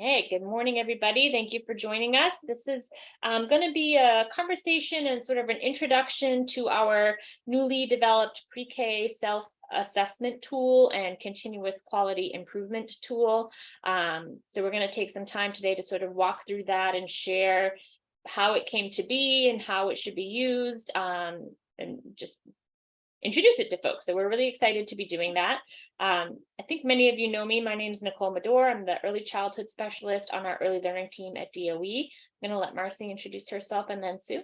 Hey, good morning, everybody. Thank you for joining us. This is um, going to be a conversation and sort of an introduction to our newly developed pre-K self-assessment tool and continuous quality improvement tool. Um, so we're going to take some time today to sort of walk through that and share how it came to be and how it should be used um, and just introduce it to folks. So we're really excited to be doing that. Um, I think many of you know me. My name is Nicole Madore. I'm the early childhood specialist on our early learning team at DOE. I'm going to let Marcy introduce herself and then Sue.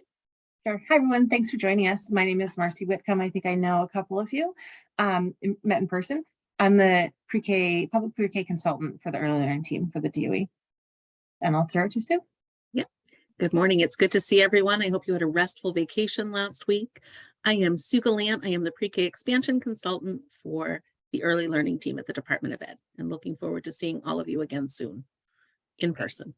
Sure. Hi, everyone. Thanks for joining us. My name is Marcy Whitcomb. I think I know a couple of you um, met in person. I'm the pre-K public pre-K consultant for the early learning team for the DOE. And I'll throw it to Sue. Yeah. Good morning. It's good to see everyone. I hope you had a restful vacation last week. I am Sue Gallant. I am the pre-K expansion consultant for the early learning team at the Department of Ed and looking forward to seeing all of you again soon in person.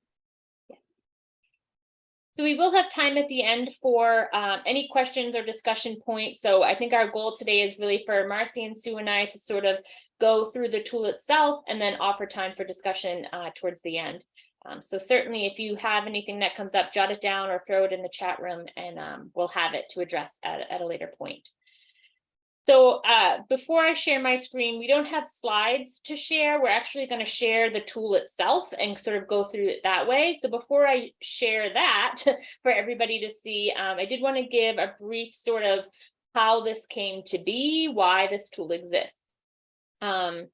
So we will have time at the end for uh, any questions or discussion points. So I think our goal today is really for Marcy and Sue and I to sort of go through the tool itself and then offer time for discussion uh, towards the end. Um, so certainly if you have anything that comes up, jot it down or throw it in the chat room and um, we'll have it to address at, at a later point. So uh, before I share my screen, we don't have slides to share. We're actually going to share the tool itself and sort of go through it that way. So before I share that for everybody to see, um, I did want to give a brief sort of how this came to be, why this tool exists. Um,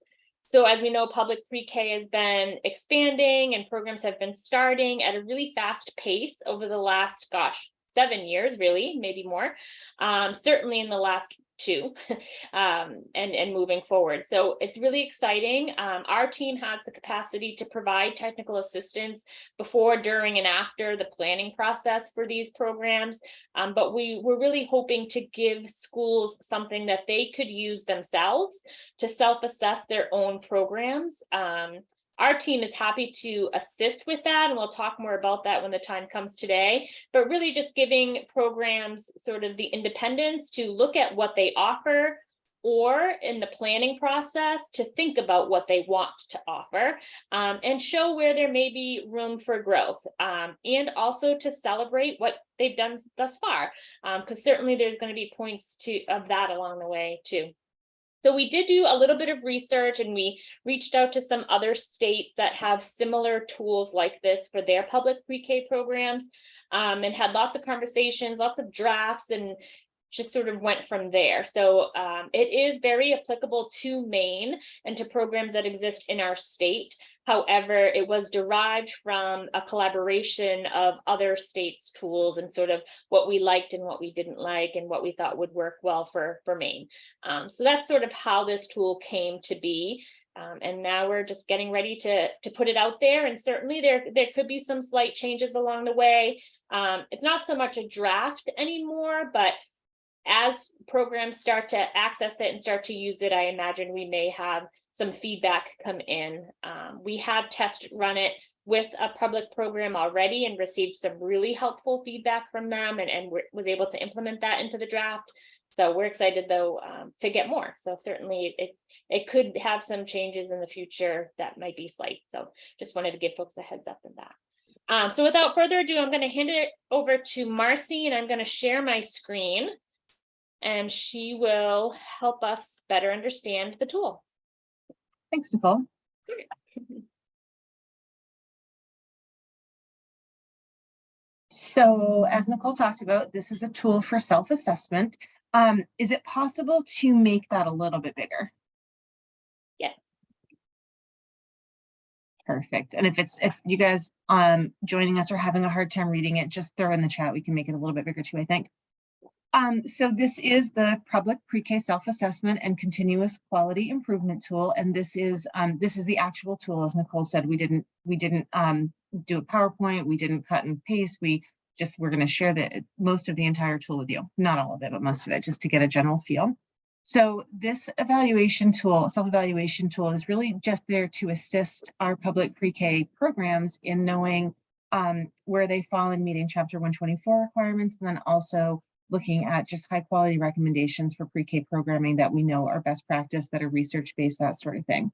so as we know, public pre-K has been expanding and programs have been starting at a really fast pace over the last, gosh, seven years, really, maybe more. Um, certainly in the last to um, and, and moving forward. So it's really exciting. Um, our team has the capacity to provide technical assistance before, during, and after the planning process for these programs. Um, but we were really hoping to give schools something that they could use themselves to self-assess their own programs. Um, our team is happy to assist with that, and we'll talk more about that when the time comes today, but really just giving programs sort of the independence to look at what they offer, or in the planning process to think about what they want to offer um, and show where there may be room for growth um, and also to celebrate what they've done thus far because um, certainly there's going to be points to of that along the way too. So we did do a little bit of research and we reached out to some other states that have similar tools like this for their public pre-K programs um, and had lots of conversations, lots of drafts and just sort of went from there. So um, it is very applicable to Maine and to programs that exist in our state. However, it was derived from a collaboration of other states' tools and sort of what we liked and what we didn't like and what we thought would work well for, for Maine. Um, so that's sort of how this tool came to be. Um, and now we're just getting ready to, to put it out there. And certainly there, there could be some slight changes along the way. Um, it's not so much a draft anymore, but as programs start to access it and start to use it, I imagine we may have some feedback come in. Um, we have test run it with a public program already and received some really helpful feedback from them and, and was able to implement that into the draft. So we're excited though um, to get more. So certainly it, it could have some changes in the future that might be slight. So just wanted to give folks a heads up in that. Um, so without further ado, I'm going to hand it over to Marcy and I'm going to share my screen and she will help us better understand the tool. Thanks, Nicole. So as Nicole talked about, this is a tool for self-assessment. Um, is it possible to make that a little bit bigger? Yes. Perfect. And if it's if you guys um joining us are having a hard time reading it, just throw in the chat. We can make it a little bit bigger too, I think. Um, so this is the public pre-K self-assessment and continuous quality improvement tool. And this is um, this is the actual tool, as Nicole said, we didn't we didn't um, do a PowerPoint, we didn't cut and paste, we just we're going to share the most of the entire tool with you, not all of it, but most of it, just to get a general feel. So this evaluation tool, self-evaluation tool is really just there to assist our public pre-K programs in knowing um, where they fall in meeting chapter 124 requirements, and then also looking at just high quality recommendations for pre-K programming that we know are best practice, that are research based, that sort of thing.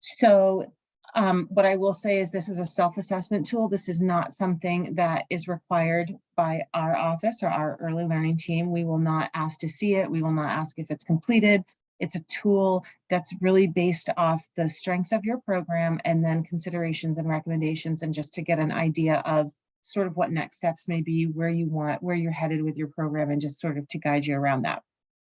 So Um, what I will say is this is a self-assessment tool. This is not something that is required by our office or our early learning team. We will not ask to see it. We will not ask if it's completed. It's a tool that's really based off the strengths of your program and then considerations and recommendations and just to get an idea of sort of what next steps may be, where you want, where you're headed with your program and just sort of to guide you around that.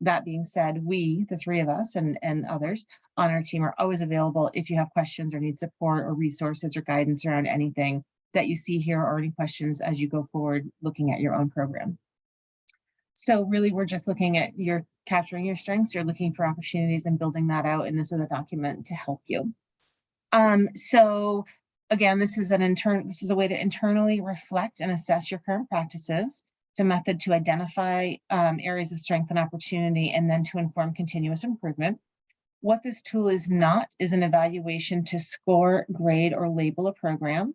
That being said, we, the three of us and, and others on our team are always available if you have questions or need support or resources or guidance around anything that you see here or any questions as you go forward looking at your own program. So really, we're just looking at your capturing your strengths, you're looking for opportunities and building that out, and this is a document to help you. Um, so again, this is an intern, this is a way to internally reflect and assess your current practices. It's a method to identify um, areas of strength and opportunity and then to inform continuous improvement. What this tool is not is an evaluation to score, grade, or label a program.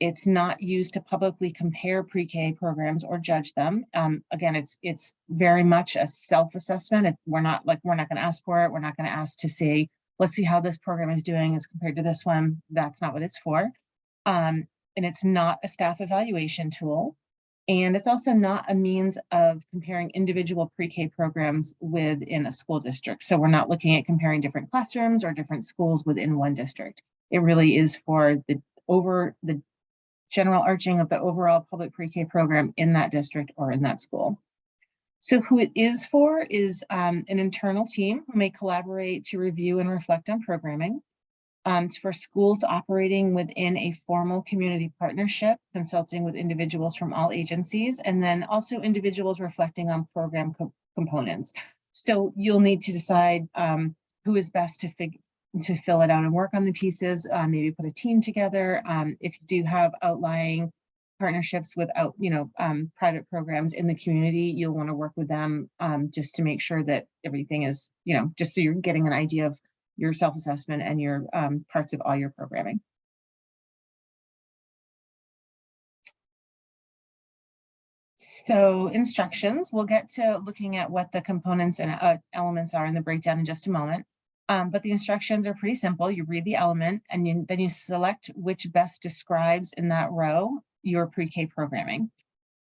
It's not used to publicly compare pre-K programs or judge them. Um, again, it's it's very much a self-assessment. We're not like, we're not going to ask for it. We're not going to ask to see, let's see how this program is doing as compared to this one. That's not what it's for. Um, and it's not a staff evaluation tool. And it's also not a means of comparing individual pre-K programs within a school district. So we're not looking at comparing different classrooms or different schools within one district. It really is for the over the general arching of the overall public pre-K program in that district or in that school. So who it is for is um, an internal team who may collaborate to review and reflect on programming. Um, it's for schools operating within a formal community partnership, consulting with individuals from all agencies, and then also individuals reflecting on program co- components. So you'll need to decide um, who is best to to fill it out and work on the pieces, uh, maybe put a team together. Um, if you do have outlying partnerships with out, you know, um, private programs in the community, you'll want to work with them um, just to make sure that everything is, you know, just so you're getting an idea of your self-assessment and your um, parts of all your programming. So instructions, we'll get to looking at what the components and uh, elements are in the breakdown in just a moment. Um, but the instructions are pretty simple. You read the element and you, then you select which best describes in that row your pre-K programming.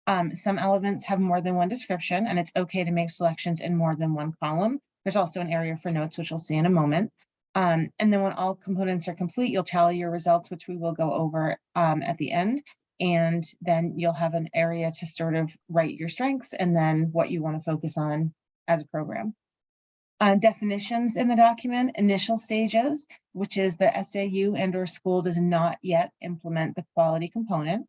Um, some elements have more than one description and it's okay to make selections in more than one column. There's also an area for notes, which we'll see in a moment. Um, and then when all components are complete, you'll tally your results, which we will go over um, at the end. And then you'll have an area to sort of write your strengths and then what you want to focus on as a program. Uh, definitions in the document, initial stages, which is the SAU and or school does not yet implement the quality component.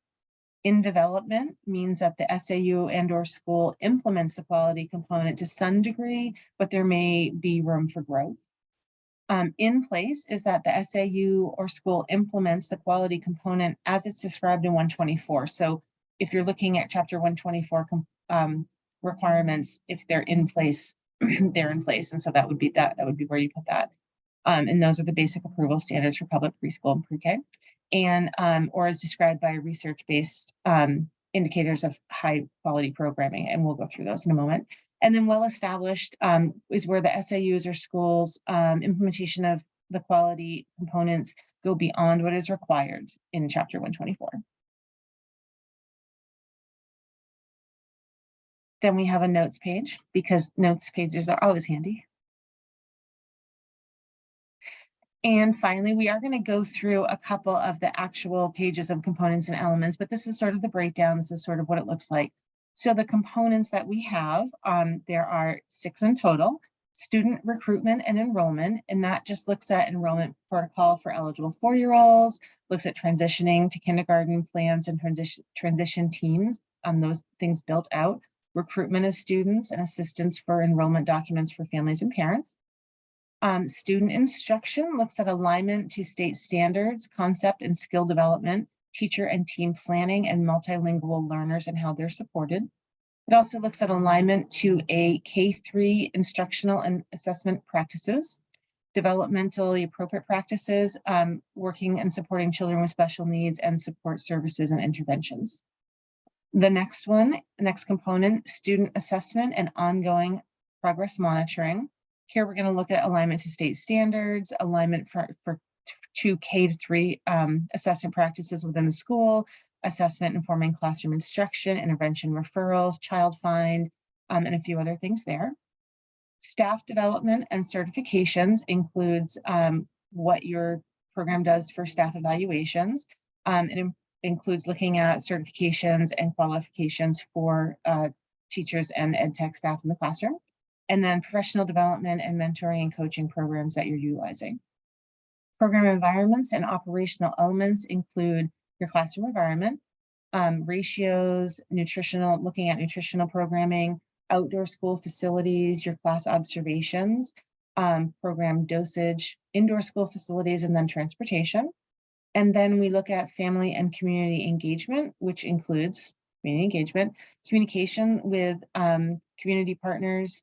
In development means that the SAU and or school implements the quality component to some degree, but there may be room for growth. Um, in place is that the SAU or school implements the quality component as it's described in 124. So if you're looking at chapter 124 um, requirements, if they're in place, they're in place. And so that would be that, that would be where you put that. Um, and those are the basic approval standards for public preschool and pre-K. And um, or as described by research-based um, indicators of high quality programming. And we'll go through those in a moment. And then well-established um, is where the SAUs or schools um, implementation of the quality components go beyond what is required in chapter 124. Then we have a notes page because notes pages are always handy. And finally, we are going to go through a couple of the actual pages of components and elements, but this is sort of the breakdown. This is sort of what it looks like. So the components that we have, um, there are six in total. Student recruitment and enrollment, and that just looks at enrollment protocol for eligible four-year-olds, looks at transitioning to kindergarten plans and transition, transition teams on those things built out, recruitment of students and assistance for enrollment documents for families and parents. Um, student instruction looks at alignment to state standards, concept and skill development, teacher and team planning and multilingual learners and how they're supported. It also looks at alignment to a K-3 instructional and assessment practices, developmentally appropriate practices, um, working and supporting children with special needs and support services and interventions. The next one, next component, student assessment and ongoing progress monitoring. Here we're going to look at alignment to state standards, alignment for, for to K to three um, assessment practices within the school, assessment informing classroom instruction, intervention referrals, child find, um, and a few other things there. Staff development and certifications includes um, what your program does for staff evaluations. Um, it includes looking at certifications and qualifications for uh, teachers and ed tech staff in the classroom. And then professional development and mentoring and coaching programs that you're utilizing. Program environments and operational elements include your classroom environment, um, ratios, nutritional, looking at nutritional programming, outdoor school facilities, your class observations, um, program dosage, indoor school facilities, and then transportation. And then we look at family and community engagement, which includes community engagement, communication with um, community partners,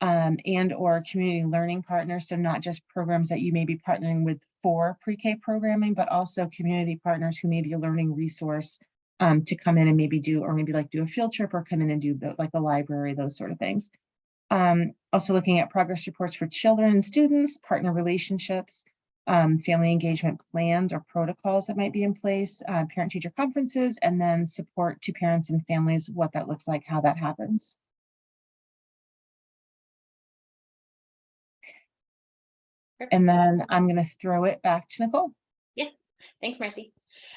um, and or community learning partners. So not just programs that you may be partnering with for pre-K programming, but also community partners who may be a learning resource um, to come in and maybe do, or maybe like do a field trip or come in and do like a library, those sort of things. Um, also looking at progress reports for children and students, partner relationships, um, family engagement plans or protocols that might be in place, uh, parent-teacher conferences, and then support to parents and families, what that looks like, how that happens. And then I'm going to throw it back to Nicole. Yeah, thanks, Marcy.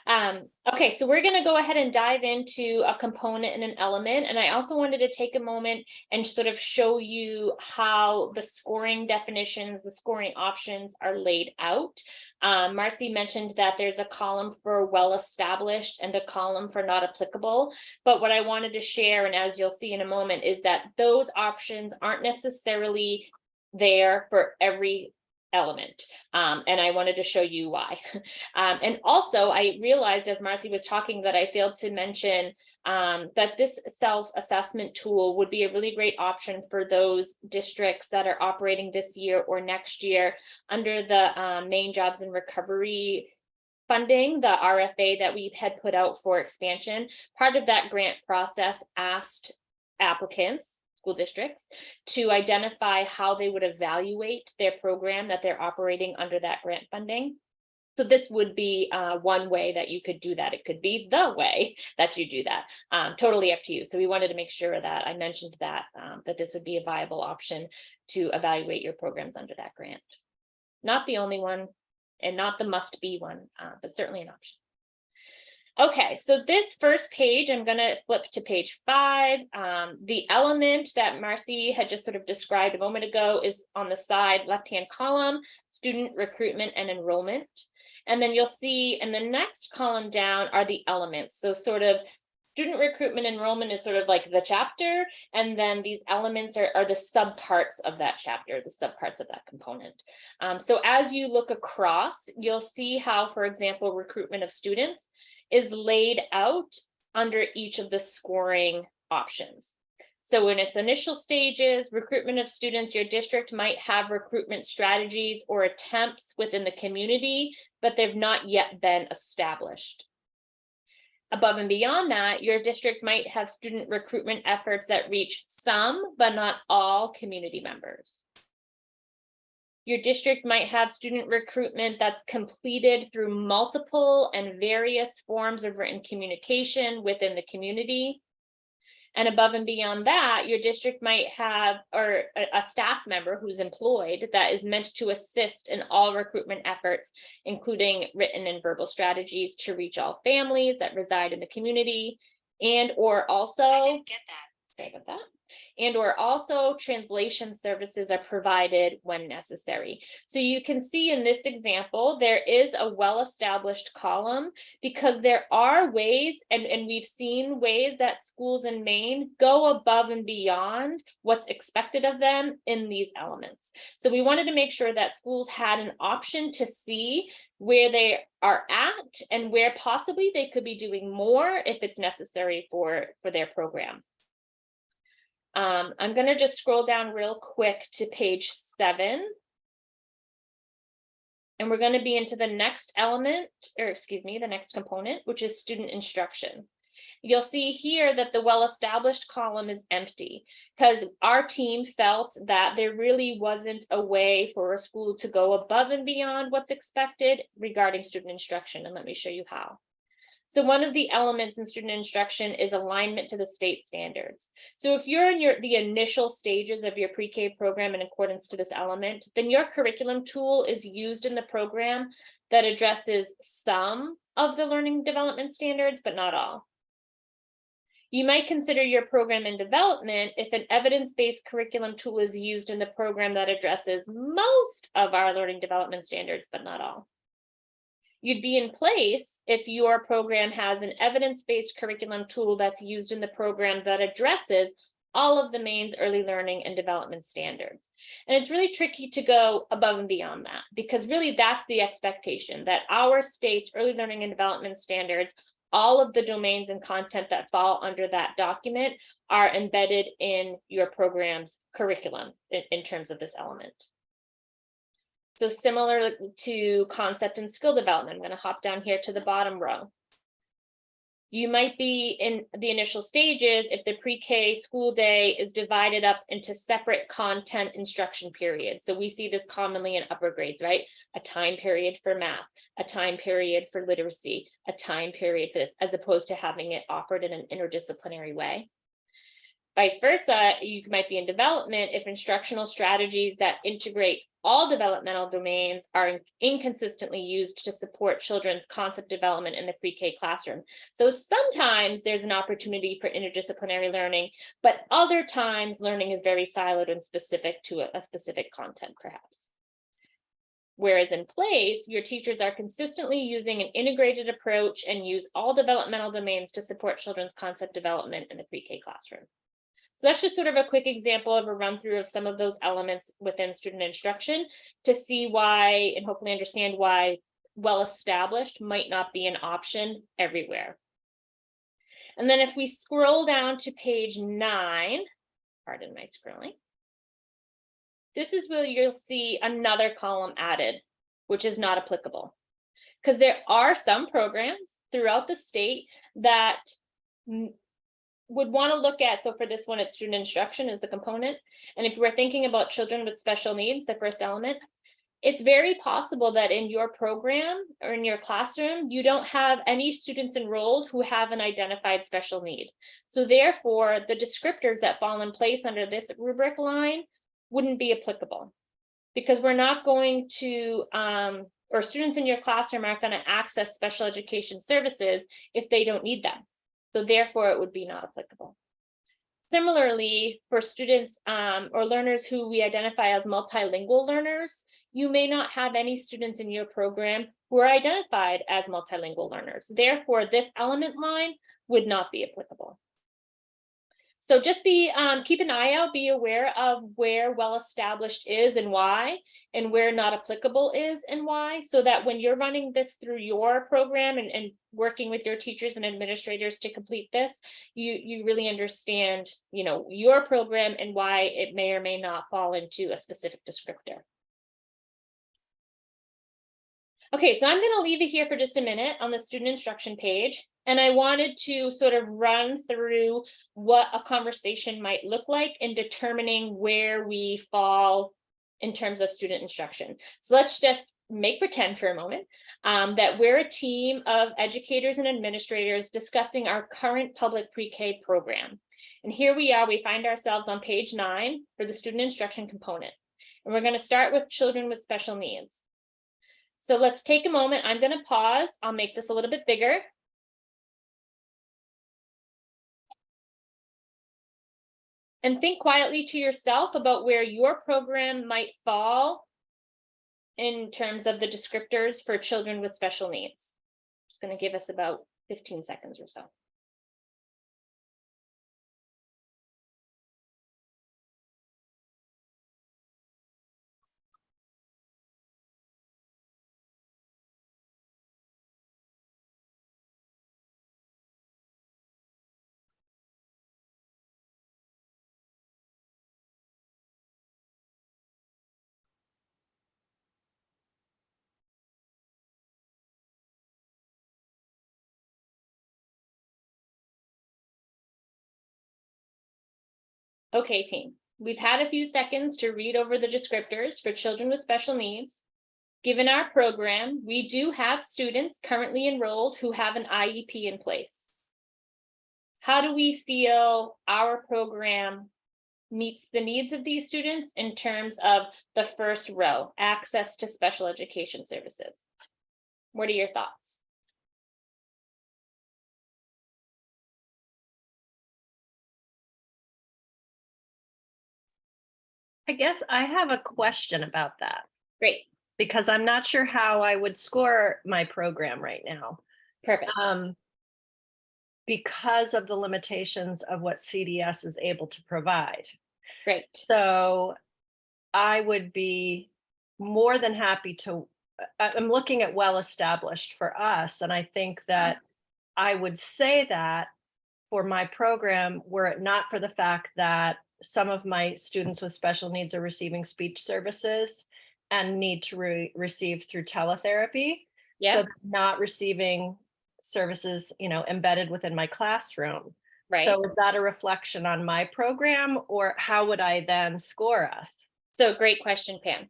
Um, okay, so we're gonna go ahead and dive into a component and an element, and I also wanted to take a moment and sort of show you how the scoring definitions, the scoring options are laid out. Um, Marcy mentioned that there's a column for well-established and a column for not applicable. But what I wanted to share, and as you'll see in a moment, is that those options aren't necessarily there for every element. Um, and I wanted to show you why. Um, and also I realized as Marcy was talking that I failed to mention um, that this self-assessment tool would be a really great option for those districts that are operating this year or next year under the um, Maine jobs and recovery funding, the RFA that we had put out for expansion. Part of that grant process asked applicants school districts to identify how they would evaluate their program that they're operating under that grant funding. So this would be uh, one way that you could do that. It could be the way that you do that. Um, totally up to you. So we wanted to make sure that I mentioned that, um, that this would be a viable option to evaluate your programs under that grant. Not the only one and not the must be one, uh, but certainly an option. Okay, so this first page, I'm gonna flip to page five. Um, the element that Marcy had just sort of described a moment ago is on the side left-hand column, student recruitment and enrollment. And then you'll see in the next column down are the elements. So sort of student recruitment enrollment is sort of like the chapter, and then these elements are, are the subparts of that chapter, the subparts of that component. Um, so as you look across, you'll see how, for example, recruitment of students is laid out under each of the scoring options. So in its initial stages, recruitment of students, your district might have recruitment strategies or attempts within the community, but they've not yet been established. Above and beyond that, your district might have student recruitment efforts that reach some, but not all community members. Your district might have student recruitment that's completed through multiple and various forms of written communication within the community. And above and beyond that, your district might have or a, staff member who's employed that is meant to assist in all recruitment efforts, including written and verbal strategies to reach all families that reside in the community and or also. I didn't get that. Sorry about that and or also translation services are provided when necessary. So you can see in this example, there is a well-established column because there are ways, and, and we've seen ways that schools in Maine go above and beyond what's expected of them in these elements. So we wanted to make sure that schools had an option to see where they are at and where possibly they could be doing more if it's necessary for, for their program. Um, I'm gonna just scroll down real quick to page seven. And we're gonna be into the next element, or excuse me, the next component, which is student instruction. You'll see here that the well-established column is empty because our team felt that there really wasn't a way for a school to go above and beyond what's expected regarding student instruction. And let me show you how. So one of the elements in student instruction is alignment to the state standards. So if you're in your the initial stages of your pre-K program in accordance to this element, then your curriculum tool is used in the program that addresses some of the learning development standards, but not all. You might consider your program in development if an evidence-based curriculum tool is used in the program that addresses most of our learning development standards, but not all. You'd be in place if your program has an evidence-based curriculum tool that's used in the program that addresses all of the Maine's early learning and development standards. And it's really tricky to go above and beyond that because really that's the expectation that our state's early learning and development standards, all of the domains and content that fall under that document are embedded in your program's curriculum in, in terms of this element. So similar to concept and skill development, I'm going to hop down here to the bottom row. You might be in the initial stages if the pre-K school day is divided up into separate content instruction periods. So we see this commonly in upper grades, right? A time period for math, a time period for literacy, a time period for this, as opposed to having it offered in an interdisciplinary way. Vice versa, you might be in development if instructional strategies that integrate all developmental domains are inconsistently used to support children's concept development in the pre-K classroom. So sometimes there's an opportunity for interdisciplinary learning, but other times learning is very siloed and specific to a, a specific content perhaps. Whereas in place, your teachers are consistently using an integrated approach and use all developmental domains to support children's concept development in the pre-K classroom. So that's just sort of a quick example of a run through of some of those elements within student instruction to see why and hopefully understand why well-established might not be an option everywhere. And then if we scroll down to page nine, pardon my scrolling, this is where you'll see another column added, which is not applicable. Because there are some programs throughout the state that would want to look at, so for this one, it's student instruction is the component. And if we're thinking about children with special needs, the first element, it's very possible that in your program or in your classroom, you don't have any students enrolled who have an identified special need. So therefore, the descriptors that fall in place under this rubric line wouldn't be applicable because we're not going to, um, or students in your classroom aren't going to access special education services if they don't need them. So therefore, it would be not applicable. Similarly, for students um, or learners who we identify as multilingual learners, you may not have any students in your program who are identified as multilingual learners. Therefore, this element line would not be applicable. So just be um, keep an eye out, be aware of where well-established is and why, and where not applicable is and why, so that when you're running this through your program and, and working with your teachers and administrators to complete this, you, you really understand, you know, your program and why it may or may not fall into a specific descriptor. Okay, so I'm going to leave it here for just a minute on the student instruction page. And I wanted to sort of run through what a conversation might look like in determining where we fall in terms of student instruction. So let's just make pretend for a moment um, that we're a team of educators and administrators discussing our current public pre-K program. And here we are, we find ourselves on page nine for the student instruction component. And we're going to start with children with special needs. So let's take a moment. I'm going to pause. I'll make this a little bit bigger and think quietly to yourself about where your program might fall in terms of the descriptors for children with special needs. Just going to give us about 15 seconds or so. Okay, team, we've had a few seconds to read over the descriptors for children with special needs. Given our program, we do have students currently enrolled who have an IEP in place. How do we feel our program meets the needs of these students in terms of the first row, access to special education services? What are your thoughts? I guess I have a question about that Great, because I'm not sure how I would score my program right now. perfect. Um, because of the limitations of what CDS is able to provide. Great. So I would be more than happy to, I'm looking at well-established for us, and I think that I would say that for my program, were it not for the fact that some of my students with special needs are receiving speech services and need to re- receive through teletherapy. Yeah, So not receiving services, you know, embedded within my classroom. right. So is that a reflection on my program or how would I then score us? So great question, Pam.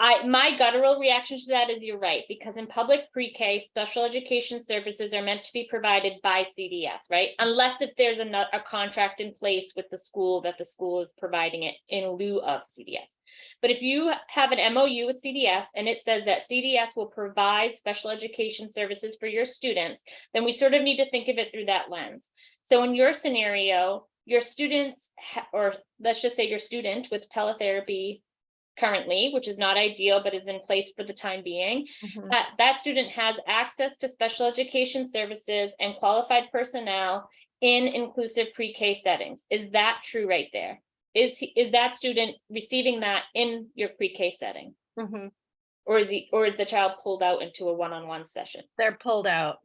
I, my guttural reaction to that is you're right, because in public pre-K, special education services are meant to be provided by CDS, right? Unless if there's a, a contract in place with the school that the school is providing it in lieu of CDS. But if you have an MOU with CDS and it says that CDS will provide special education services for your students, then we sort of need to think of it through that lens. So in your scenario, your students, or let's just say your student with teletherapy currently, which is not ideal, but is in place for the time being, that, that student has access to special education services and qualified personnel in inclusive pre-K settings. Is that true right there? Is, he- is that student receiving that in your pre-K setting? Mhm. Or is he, or is the child pulled out into a one-on-one session? They're pulled out.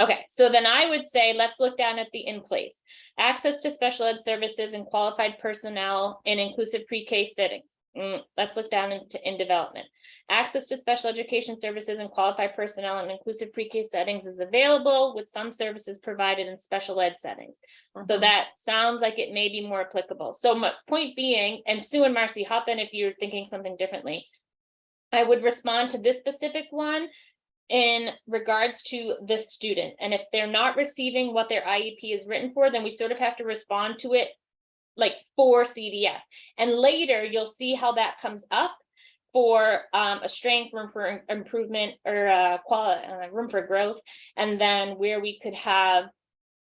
Okay, so then I would say, let's look down at the in place. Access to special ed services and qualified personnel in inclusive pre-K settings. Mm, let's look down into in development. Access to special education services and qualified personnel in inclusive pre-K settings is available with some services provided in special ed settings. So Mhm. that sounds like it may be more applicable. So my point being, and Sue and Marcy, hop in if you're thinking something differently. I would respond to this specific one in regards to the student. And if they're not receiving what their IEP is written for, then we sort of have to respond to it like for CDF. And later you'll see how that comes up for um, a strength, room for improvement or uh, quality, uh, room for growth. And then where we could have,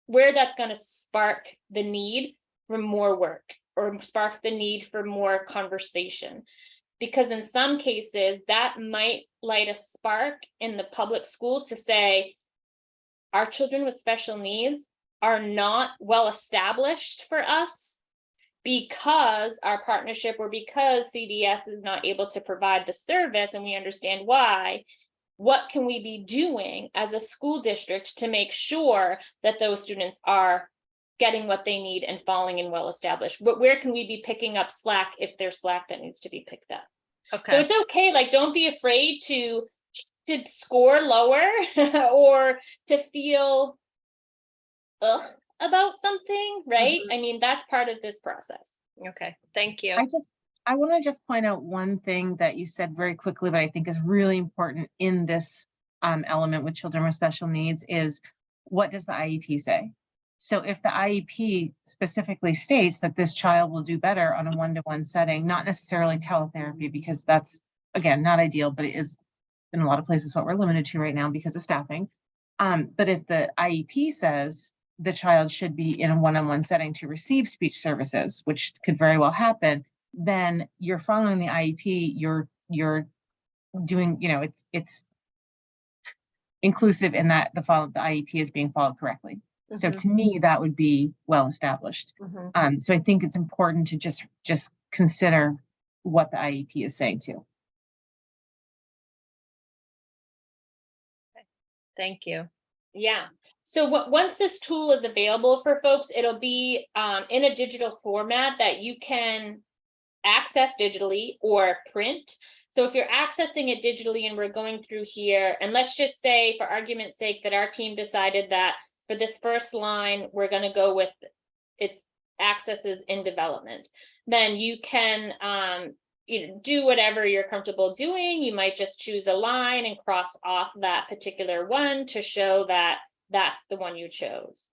where that's going to spark the need for more work or spark the need for more conversation. Because in some cases, that might light a spark in the public school to say, our children with special needs are not well established for us because our partnership or because CDS is not able to provide the service and we understand why. What can we be doing as a school district to make sure that those students are getting what they need and falling in well established? But where can we be picking up slack if there's slack that needs to be picked up? Okay. So it's okay, like, don't be afraid to, to score lower or to feel ugh about something, right? I mean, that's part of this process. okay, thank you. I just, I want to just point out one thing that you said very quickly, but I think is really important in this um, element with children with special needs is what does the IEP say? So if the IEP specifically states that this child will do better on a one-to-one setting, not necessarily teletherapy, because that's, again, not ideal, but it is in a lot of places what we're limited to right now because of staffing. Um, but if the IEP says the child should be in a one-on-one setting to receive speech services, which could very well happen, then you're following the IEP, you're, you're doing, you know, it's, it's inclusive in that the follow, the IEP is being followed correctly. So Mhm. to me, that would be well established. Mhm. Um, so I think it's important to just, just consider what the IEP is saying too. Thank you. Yeah, so once this tool is available for folks, it'll be um, in a digital format that you can access digitally or print. So if you're accessing it digitally and we're going through here, and let's just say for argument's sake that our team decided that for this first line, we're gonna go with it's accesses in development. Then you can, um, you know, do whatever you're comfortable doing. You might just choose a line and cross off that particular one to show that that's the one you chose.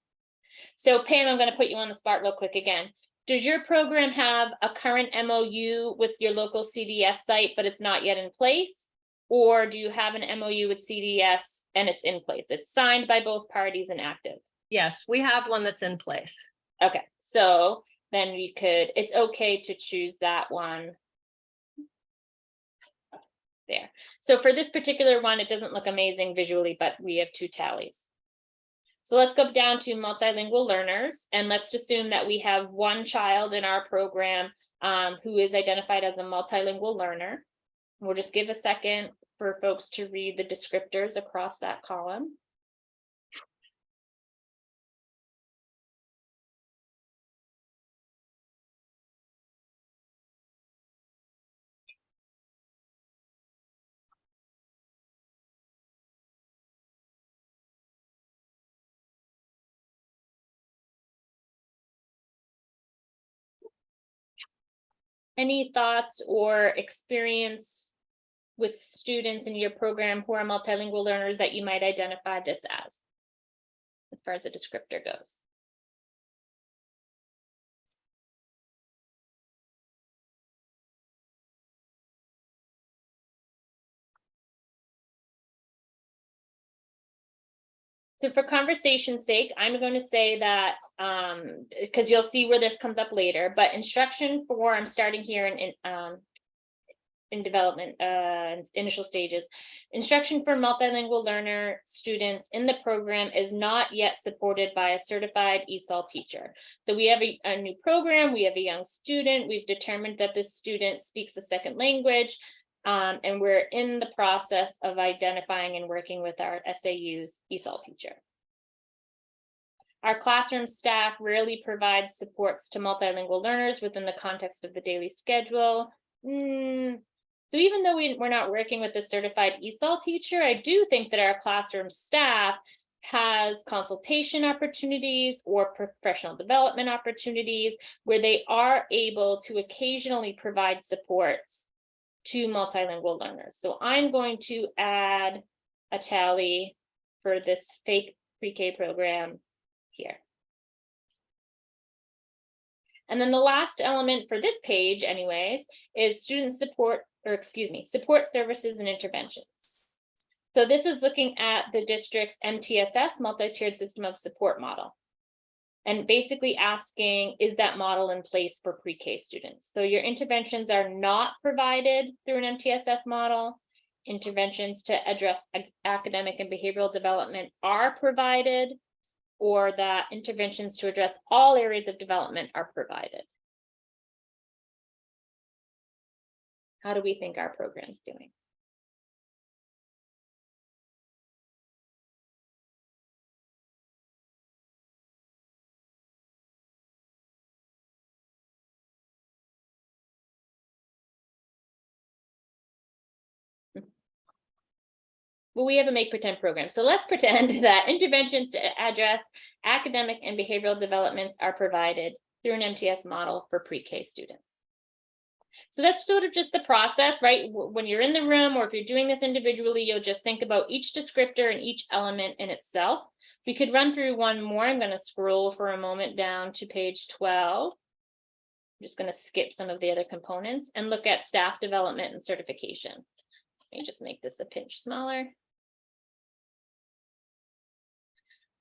So Pam, I'm gonna put you on the spot real quick again. Does your program have a current MOU with your local CDS site, but it's not yet in place? Or do you have an MOU with CDS and it's in place? It's signed by both parties and active. Yes, we have one that's in place. Okay, so then we could, it's okay to choose that one. There. So for this particular one, it doesn't look amazing visually, but we have two tallies. So let's go down to multilingual learners and let's assume that we have one child in our program um, who is identified as a multilingual learner. We'll just give a second for folks to read the descriptors across that column. Any thoughts or experience with students in your program who are multilingual learners that you might identify this as? As far as the descriptor goes. So for conversation's sake, I'm going to say that, um, because you'll see where this comes up later, but instruction for, I'm starting here in, in, um, in development, uh, initial stages. Instruction for multilingual learner students in the program is not yet supported by a certified ESOL teacher. So we have a, a new program, we have a young student, we've determined that this student speaks a second language, um, and we're in the process of identifying and working with our SAU's ESOL teacher. Our classroom staff rarely provides supports to multilingual learners within the context of the daily schedule. Mm, so even though we, we're not working with a certified ESOL teacher, I do think that our classroom staff has consultation opportunities or professional development opportunities where they are able to occasionally provide supports to multilingual learners. So I'm going to add a tally for this fake pre-K program here. And then the last element for this page anyways, is student support, or excuse me, support services and interventions. So this is looking at the district's MTSS multi-tiered system of support model and basically asking, is that model in place for pre-K students? So your interventions are not provided through an MTSS model. Interventions to address academic and behavioral development are provided, or that interventions to address all areas of development are provided. How do we think our program's doing? Well, we have a make pretend program. So let's pretend that interventions to address academic and behavioral developments are provided through an MTS model for pre-K students. So that's sort of just the process, right? When you're in the room or if you're doing this individually, you'll just think about each descriptor and each element in itself. We could run through one more. I'm going to scroll for a moment down to page 12. I'm just going to skip some of the other components and look at staff development and certification. Let me just make this a pinch smaller.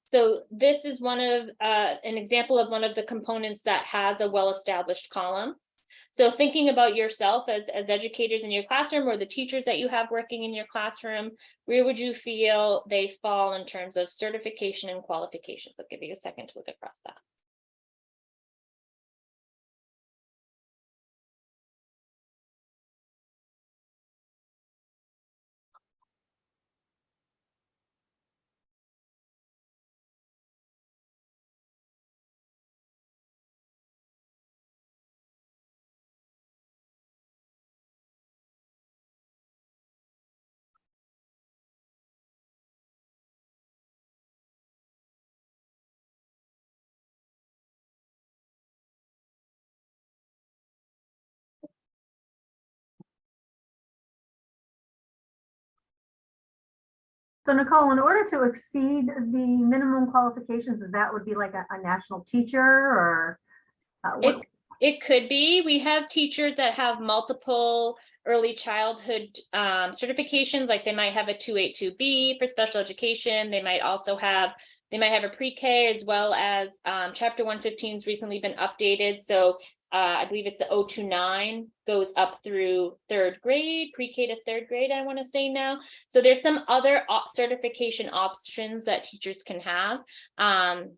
So this is one of uh, an example of one of the components that has a well-established column. So thinking about yourself as, as educators in your classroom or the teachers that you have working in your classroom, where would you feel they fall in terms of certification and qualifications? I'll give you a second to look across that. So Nicole, in order to exceed the minimum qualifications, is that would be like a, a national teacher or? uh, It, it could be, we have teachers that have multiple early childhood um, certifications, like they might have a two eight two B for special education. They might also have, they might have a pre-K as well as um, chapter one has recently been updated. So uh, I believe it's the 029 goes up through third grade, pre-K to third grade, I want to say now. So there's some other op- certification options that teachers can have. Um,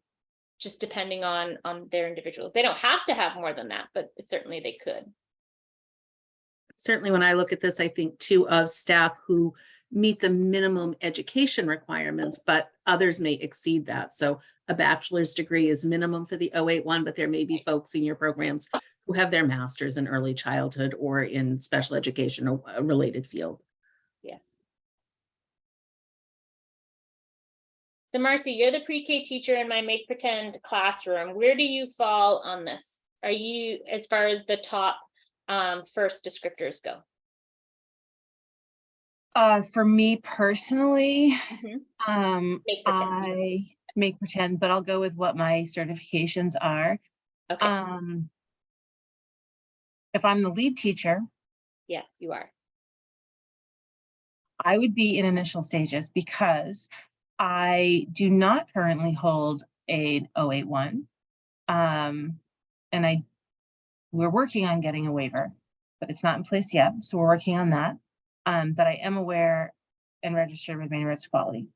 just depending on, on their individuals. They don't have to have more than that, but certainly they could. Certainly, when I look at this, I think too of staff who meet the minimum education requirements, but others may exceed that. So a bachelor's degree is minimum for the 081, but there may be folks in your programs who have their masters in early childhood or in special education or a related field. Yes. So Marcy, you're the pre-K teacher in my make pretend classroom. Where do you fall on this? Are you, as far as the top um, first descriptors go? Uh, for me personally, Mhm. um, I make pretend, but I'll go with what my certifications are. Okay, Um, if I'm the lead teacher, yes, you are. I would be in initial stages because I do not currently hold a 081. Um, and I, we're working on getting a waiver, but it's not in place yet, so we're working on that. Um, but I am aware and registered with Maine Roads Quality.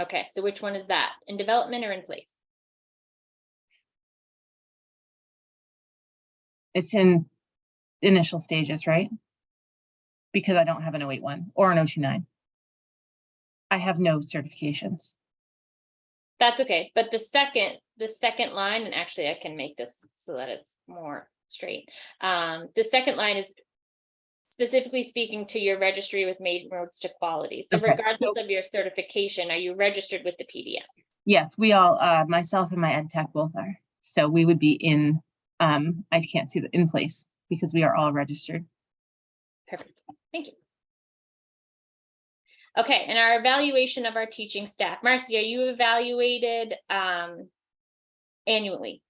Okay, so which one is that? In development or in place? It's in initial stages, right? Because I don't have an 081 or an 029. I have no certifications. That's okay, but the second, the second line, and actually I can make this so that it's more straight. Um, the second line is specifically speaking to your registry with Maine Roads to Quality. So Okay, regardless of your certification, are you registered with the PDN? Yes, we all, uh, myself and my ed tech both are. So we would be in, um, I can't see the in place because we are all registered. Perfect, thank you. Okay, and our evaluation of our teaching staff. Marcy, are you evaluated um annually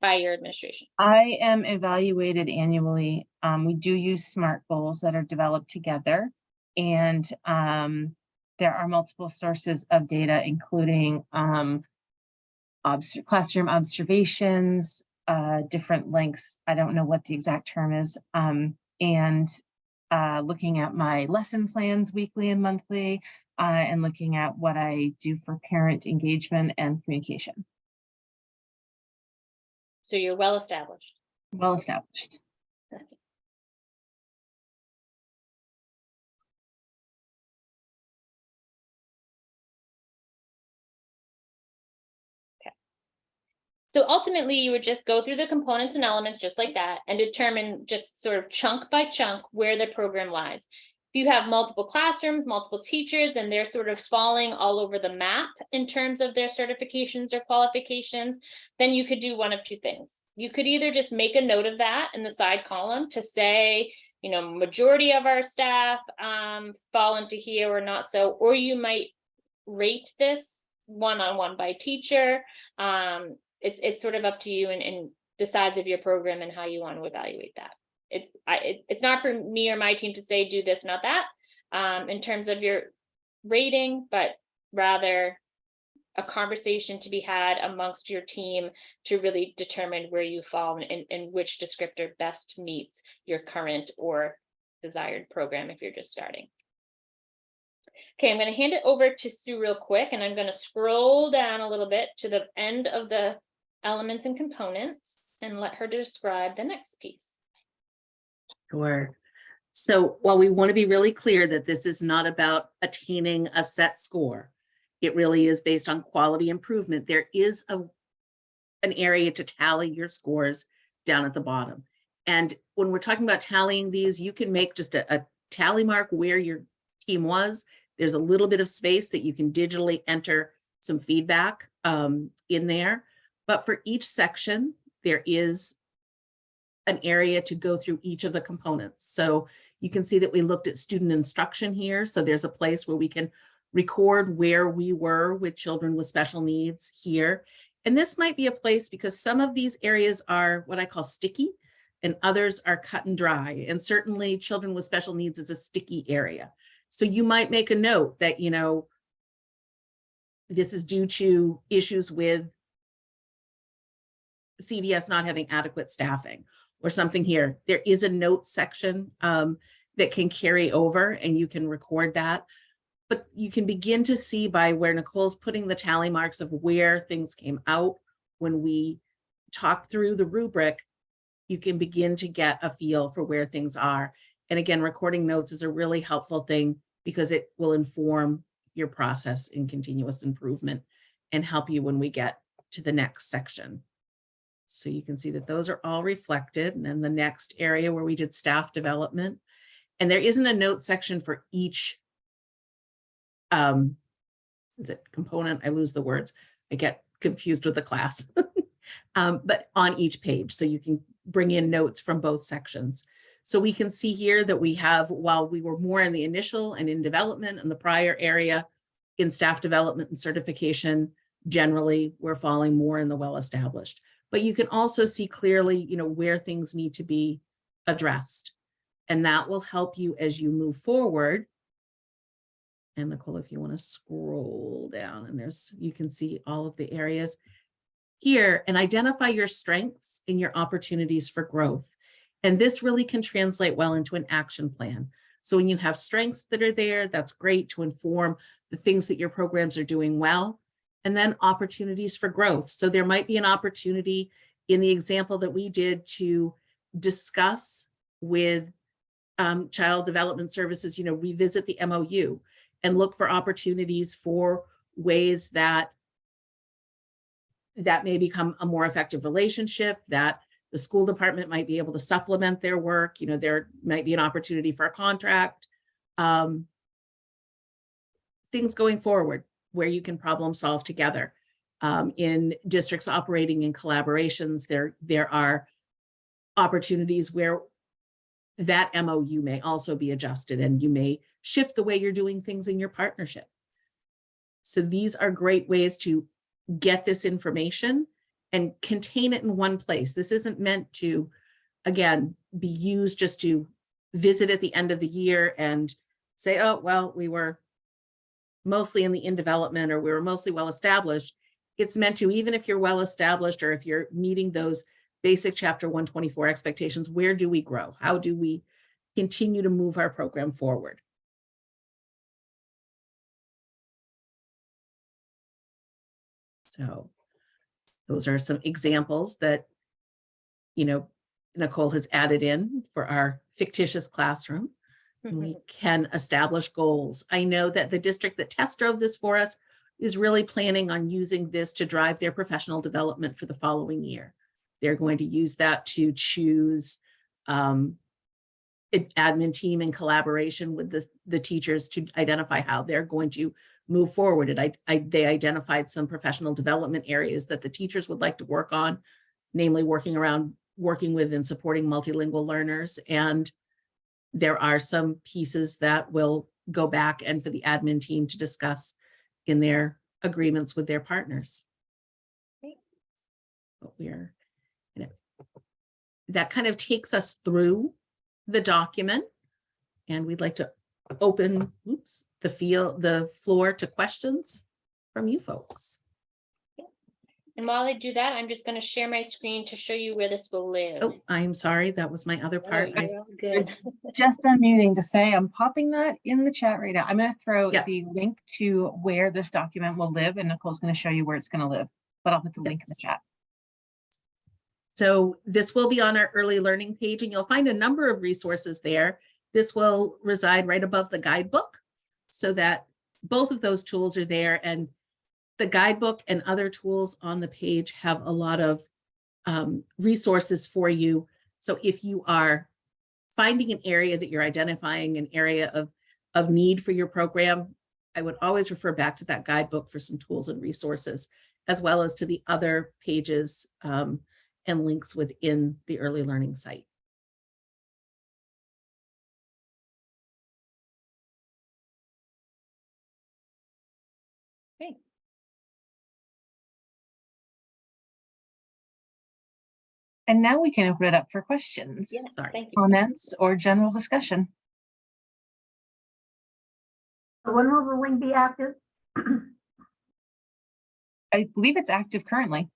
by your administration? I am evaluated annually. Um, we do use SMART goals that are developed together. And, um, there are multiple sources of data, including, um, obs- classroom observations, uh, different lengths. I don't know what the exact term is. Um, and, uh, looking at my lesson plans weekly and monthly, uh, and looking at what I do for parent engagement and communication. So you're well established. Well established. Okay. So ultimately, you would just go through the components and elements just like that and determine just sort of chunk by chunk where the program lies. If you have multiple classrooms, multiple teachers, and they're sort of falling all over the map in terms of their certifications or qualifications, then you could do one of two things. You could either just make a note of that in the side column to say, you know, majority of our staff um, fall into here or not so, or you might rate this one-on-one by teacher. Um, it's, it's sort of up to you and, and the size of your program and how you want to evaluate that. It, I, it, it's not for me or my team to say, do this, not that, um, in terms of your rating, but rather a conversation to be had amongst your team to really determine where you fall and, and which descriptor best meets your current or desired program if you're just starting. Okay, I'm going to hand it over to Sue real quick, and I'm going to scroll down a little bit to the end of the elements and components and let her describe the next piece. Sure. So while we want to be really clear that this is not about attaining a set score, it really is based on quality improvement. There is a an area to tally your scores down at the bottom. And when we're talking about tallying these, you can make just a, a tally mark where your team was. There's a little bit of space that you can digitally enter some feedback um, in there. But for each section, there is an area to go through each of the components. So You can see that we looked at student instruction here. So there's a place where we can record where we were with children with special needs here. And this might be a place because some of these areas are what I call sticky and others are cut and dry. And certainly children with special needs is a sticky area. So you might make a note that, you know, this is due to issues with CDS not having adequate staffing or something here. There is a note section um, that can carry over and you can record that. But you can begin to see by where Nicole's putting the tally marks of where things came out when we talk through the rubric, you can begin to get a feel for where things are. And again, recording notes is a really helpful thing because it will inform your process in continuous improvement and help you when we get to the next section. So you can see that those are all reflected. And then the next area where we did staff development. And there isn't a note section for each um, is it component? I lose the words. I get confused with the class. um, but on each page, so you can bring in notes from both sections. So we can see here that we have, while we were more in the initial and in development and the prior area, in staff development and certification, generally, we're falling more in the well-established. But you can also see clearly, you know, where things need to be addressed. And that will help you as you move forward. And Nicole, if you want to scroll down and there's, you can see all of the areas here and identify your strengths and your opportunities for growth. And this really can translate well into an action plan. So when you have strengths that are there, that's great to inform the things that your programs are doing well. And then opportunities for growth. So there might be an opportunity in the example that we did to discuss with um, child development services, you know, revisit the MOU and look for opportunities for ways that that may become a more effective relationship, that the school department might be able to supplement their work. You know, there might be an opportunity for a contract. Um, things going forward where you can problem solve together. Um, in districts operating in collaborations, there, there are opportunities where that MOU may also be adjusted and you may shift the way you're doing things in your partnership. So these are great ways to get this information and contain it in one place. This isn't meant to, again, be used just to visit at the end of the year and say, oh, well, we were mostly in the in development or we were mostly well established. It's meant to, even if you're well established or if you're meeting those basic chapter 124 expectations, where do we grow? How do we continue to move our program forward? So those are some examples that, you know, Nicole has added in for our fictitious classroom. We can establish goals. I know that the district that test drove this for us is really planning on using this to drive their professional development for the following year. They're going to use that to choose um, an admin team in collaboration with the, the teachers to identify how they're going to move forward. And I, I, they identified some professional development areas that the teachers would like to work on, namely working around working with and supporting multilingual learners. And there are some pieces that will go back and for the admin team to discuss in their agreements with their partners. Great. But we're, you know, that kind of takes us through the document. And we'd like to open, oops, the field, the floor to questions from you folks. And while I do that, I'm just going to share my screen to show you where this will live. Oh, I'm sorry, that was my other Oh, part. I- you're Good. Just unmuting to say, I'm popping that in the chat right now. I'm gonna throw Yeah. the link to where this document will live and Nicole's gonna show you where it's gonna live, but I'll put the link in the chat. So this will be on our early learning page and you'll find a number of resources there. This will reside right above the guidebook so that both of those tools are there and the guidebook and other tools on the page have a lot of um, resources for you. So if you are finding an area that you're identifying an area of, of need for your program, I would always refer back to that guidebook for some tools and resources, as well as to the other pages um, and links within the early learning site. And now we can open it up for questions, Yeah, Sorry. thank you. comments, or general discussion. When will the link be active? I believe it's active currently.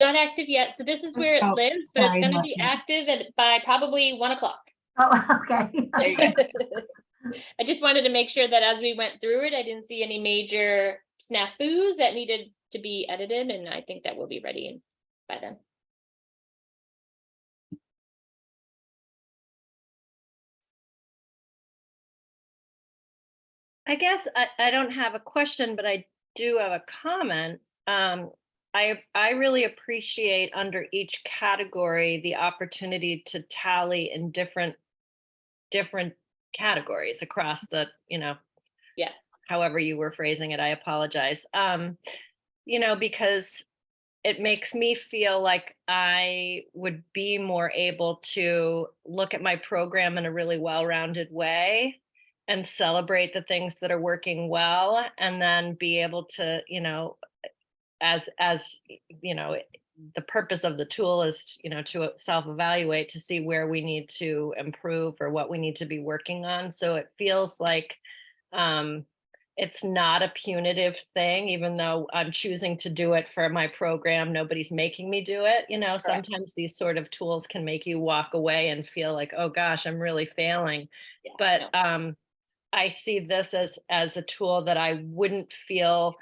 Not active yet, so this is where it Oh, lives, but it's gonna be Martha. active at by probably one o'clock. Oh, okay. There you go. I just wanted to make sure that as we went through it, I didn't see any major snafus that needed to be edited, and I think that will be ready by then. I guess I, I don't have a question, but I do have a comment. Um, I, I really appreciate under each category, the opportunity to tally in different, different categories across the, you know, Yes, however you were phrasing it, I apologize. Um, you know, because it makes me feel like I would be more able to look at my program in a really well-rounded way and celebrate the things that are working well and then be able to, you know, as, as, you know, the purpose of the tool is, you know, to self-evaluate to see where we need to improve or what we need to be working on. So it feels like um, it's not a punitive thing, even though I'm choosing to do it for my program. Nobody's making me do it. You know, Correct. sometimes these sort of tools can make you walk away and feel like, oh gosh, I'm really failing. yeah, But um, I see this as, as a tool that I wouldn't feel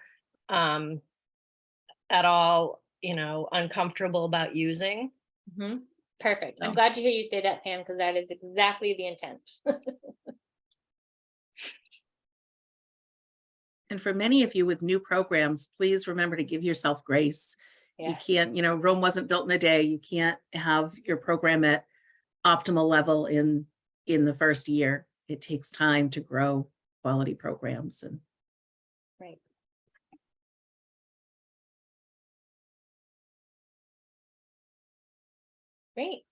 um, at all, you know, uncomfortable about using. mhm, Perfect. I'm glad to hear you say that, Pam, because that is exactly the intent. And for many of you with new programs, please remember to give yourself grace. You can't, you know, Rome wasn't built in a day. You can't have your program at optimal level in, in the first year. It takes time to grow quality programs and right. Great.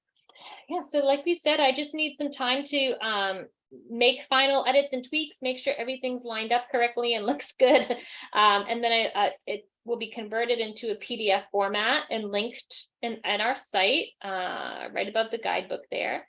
Yeah, so like we said, I just need some time to um make final edits and tweaks, make sure everything's lined up correctly and looks good. Um, and then I, uh, it will be converted into a PDF format and linked in, at our site, uh, right above the guidebook there.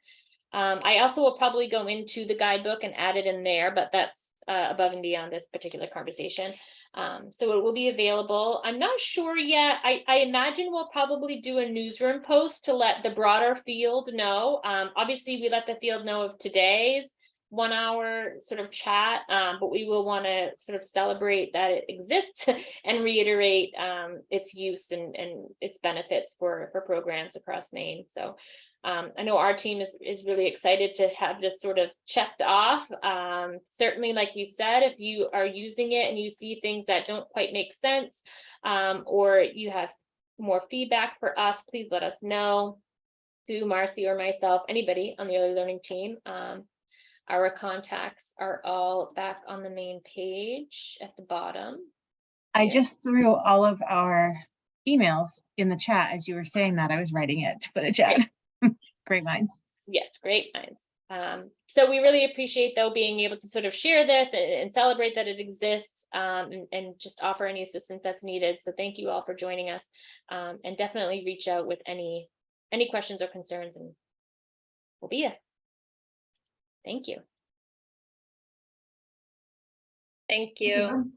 Um, I also will probably go into the guidebook and add it in there, but that's uh, above and beyond this particular conversation. Um, so it will be available. I'm not sure yet. I, I imagine we'll probably do a newsroom post to let the broader field know. Um, obviously, we let the field know of today's one hour sort of chat, um, but we will want to sort of celebrate that it exists and reiterate um, its use and, and its benefits for, for programs across Maine. So um, I know our team is, is really excited to have this sort of checked off. Um, certainly, like you said, if you are using it and you see things that don't quite make sense, um, or you have more feedback for us, please let us know. Sue, Marcy, or myself, anybody on the early learning team. Um, our contacts are all back on the main page at the bottom. I just threw all of our emails in the chat as you were saying that. I was writing it to put a chat. Great minds. Yes, great minds. Um, so we really appreciate though being able to sort of share this and, and celebrate that it exists um, and, and just offer any assistance that's needed. So thank you all for joining us um, and definitely reach out with any any questions or concerns and we'll be here. Thank you. Thank you.